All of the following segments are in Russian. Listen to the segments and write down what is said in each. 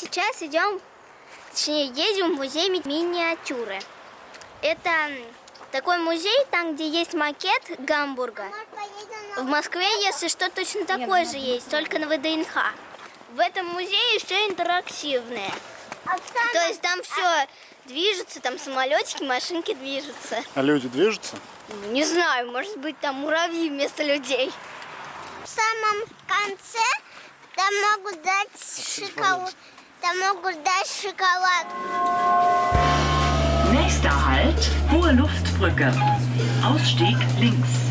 сейчас идем, точнее, едем в музей ми- миниатюры. Это такой музей, там, где есть макет Гамбурга. В Москве, если что, точно такой же есть, только на ВДНХ. В этом музее еще интерактивные. То есть там все движется, там самолетики, машинки движутся. А люди движутся? Не знаю, может быть, там муравьи вместо людей. В самом конце там могут дать шоколад. Там могут дать шоколад. Nächster Halt, Hohe Luftbrücke. Ausstieg links.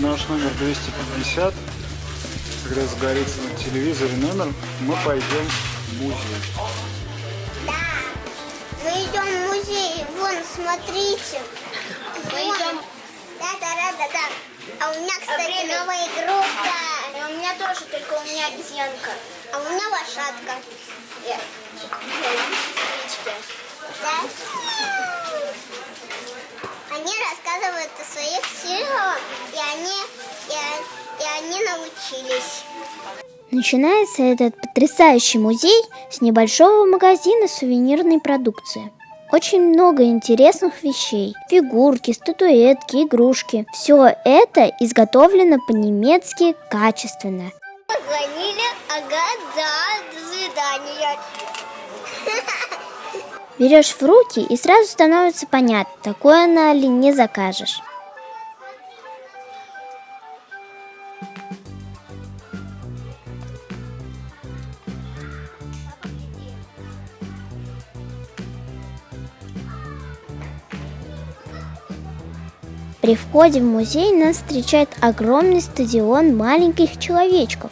Наш номер 250. Когда загорится на телевизоре номер, мы пойдем в музей. Да. Мы идем в музей. Вон, смотрите. Мы идем. Да, да, да, да, да. А у меня, кстати, новая игрушка. у меня тоже, только у меня обезьянка. А у меня лошадка. Да? Они рассказывают о своих силах, и они, и, и они научились. Начинается этот потрясающий музей с небольшого магазина сувенирной продукции. Очень много интересных вещей. Фигурки, статуэтки, игрушки. Все это изготовлено по-немецки качественно. Позвонили, ага, да, до свидания. Берешь в руки и сразу становится понятно, такое на ли не закажешь. При входе в музей нас встречает огромный стадион маленьких человечков.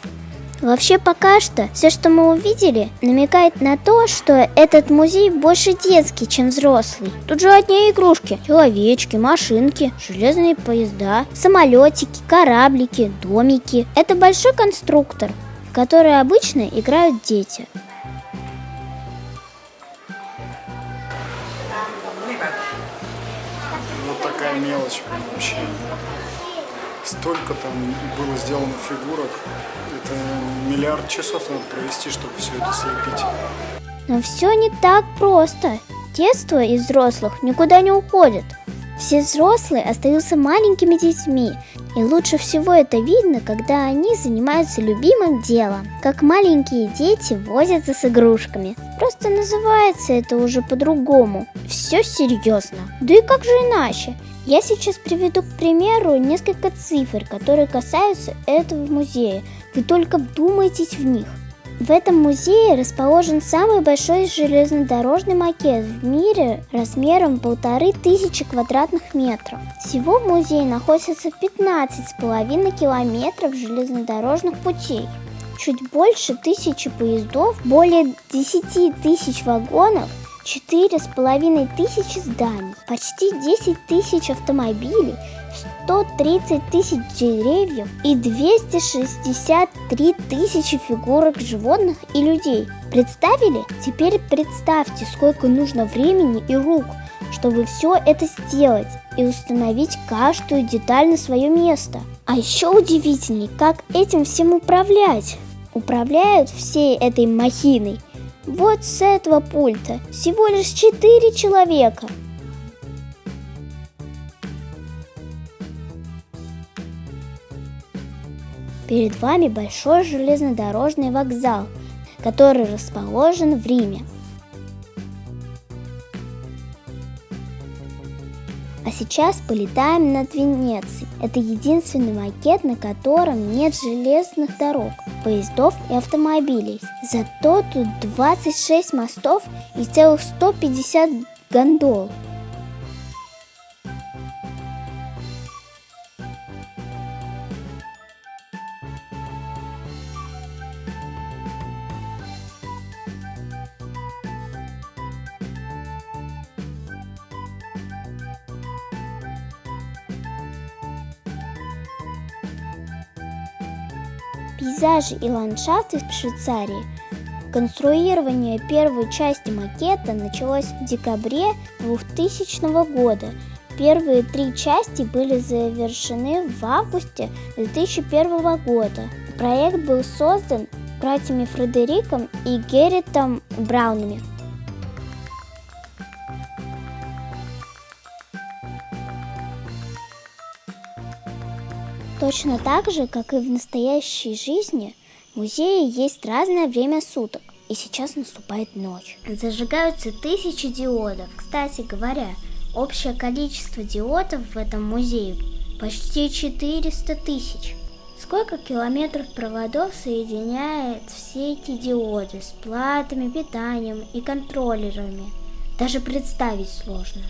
Вообще пока что все, что мы увидели, намекает на то, что этот музей больше детский, чем взрослый. Тут же одни игрушки, человечки, машинки, железные поезда, самолетики, кораблики, домики. Это большой конструктор, в который обычно играют дети. Такая мелочь вообще. Столько там было сделано фигурок. Это миллиард часов надо провести, чтобы все это слепить. Но все не так просто. Детство из взрослых никуда не уходит. Все взрослые остаются маленькими детьми, и лучше всего это видно, когда они занимаются любимым делом, как маленькие дети возятся с игрушками. Просто называется это уже по-другому. Все серьезно. Да и как же иначе? Я сейчас приведу к примеру несколько цифр, которые касаются этого музея. Вы только вдумайтесь в них. В этом музее расположен самый большой железнодорожный макет в мире размером полторы тысячи квадратных метров. Всего в музее находится 15,5 километров железнодорожных путей. Чуть больше тысячи поездов, более 10 тысяч вагонов, четыре с половиной тысячи зданий, почти 10 тысяч автомобилей, 130 тысяч деревьев и 263 тысячи фигурок животных и людей. Представили? Теперь представьте, сколько нужно времени и рук, чтобы все это сделать и установить каждую деталь на свое место. А еще удивительней, как этим всем управлять. Управляют всей этой махиной вот с этого пульта всего лишь четыре человека. Перед вами большой железнодорожный вокзал, который расположен в Риме. А сейчас полетаем над Венецией. Это единственный макет, на котором нет железных дорог поездов и автомобилей. Зато тут 26 мостов и целых 150 гондол. Пейзажи и ландшафты в Швейцарии. Конструирование первой части макета началось в декабре 2000 года. Первые три части были завершены в августе 2001 года. Проект был создан братьями Фредериком и Герритом Браунами. Точно так же, как и в настоящей жизни, в музее есть разное время суток. И сейчас наступает ночь. Зажигаются тысячи диодов. Кстати говоря, общее количество диодов в этом музее почти 400 тысяч. Сколько километров проводов соединяет все эти диоды с платами, питанием и контроллерами? Даже представить сложно.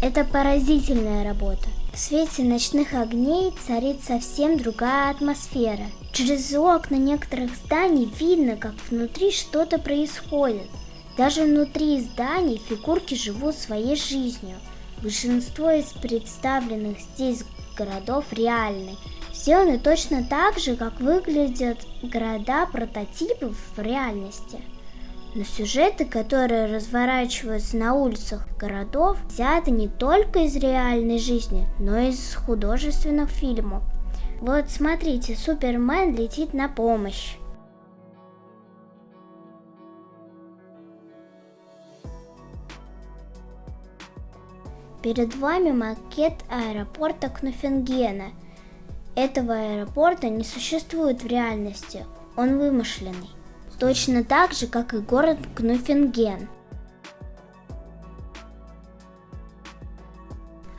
Это поразительная работа. В свете ночных огней царит совсем другая атмосфера. Через окна некоторых зданий видно, как внутри что-то происходит. Даже внутри зданий фигурки живут своей жизнью. Большинство из представленных здесь городов реальны. Сделаны точно так же, как выглядят города-прототипы в реальности. Но сюжеты, которые разворачиваются на улицах городов, взяты не только из реальной жизни, но и из художественных фильмов. Вот смотрите, Супермен летит на помощь. Перед вами макет аэропорта Кнуфенгена. Этого аэропорта не существует в реальности, он вымышленный точно так же, как и город Кнуфенген.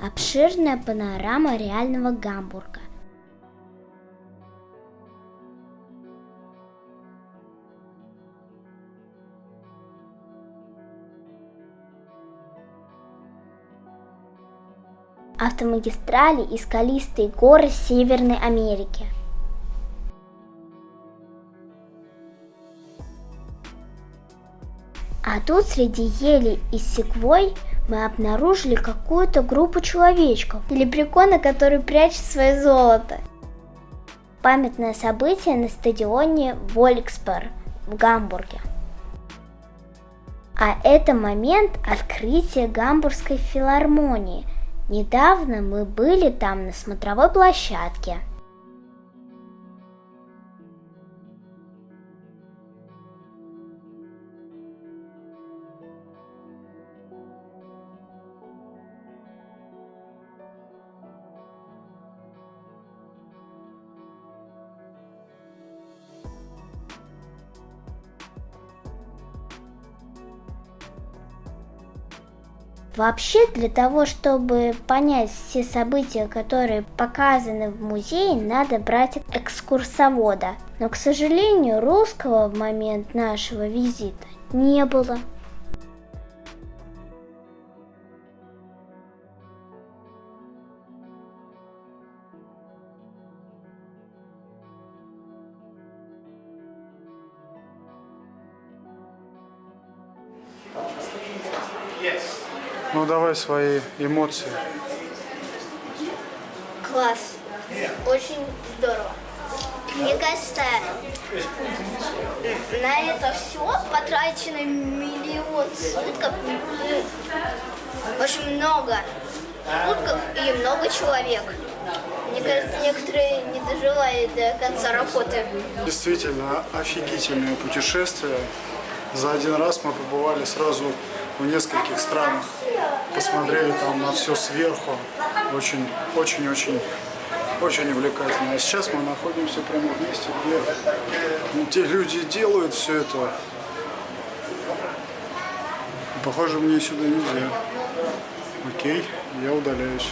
Обширная панорама реального Гамбурга. Автомагистрали и скалистые горы Северной Америки – А тут среди елей и секвой мы обнаружили какую-то группу человечков или прикона, который прячет свое золото. Памятное событие на стадионе Воликспер в Гамбурге. А это момент открытия Гамбургской филармонии. Недавно мы были там на смотровой площадке – Вообще, для того, чтобы понять все события, которые показаны в музее, надо брать экскурсовода. Но, к сожалению, русского в момент нашего визита не было. Ну давай свои эмоции. Класс. Очень здорово. Мне кажется, на это все потрачено миллион сутков. Очень много сутков и много человек. Мне кажется, некоторые не доживают до конца работы. Действительно, офигительное путешествие. За один раз мы побывали сразу в нескольких странах. Посмотрели там на все сверху. Очень, очень, очень, очень увлекательно. А сейчас мы находимся прямо в месте, где ну, те люди делают все это. Похоже, мне сюда нельзя. Окей, я удаляюсь.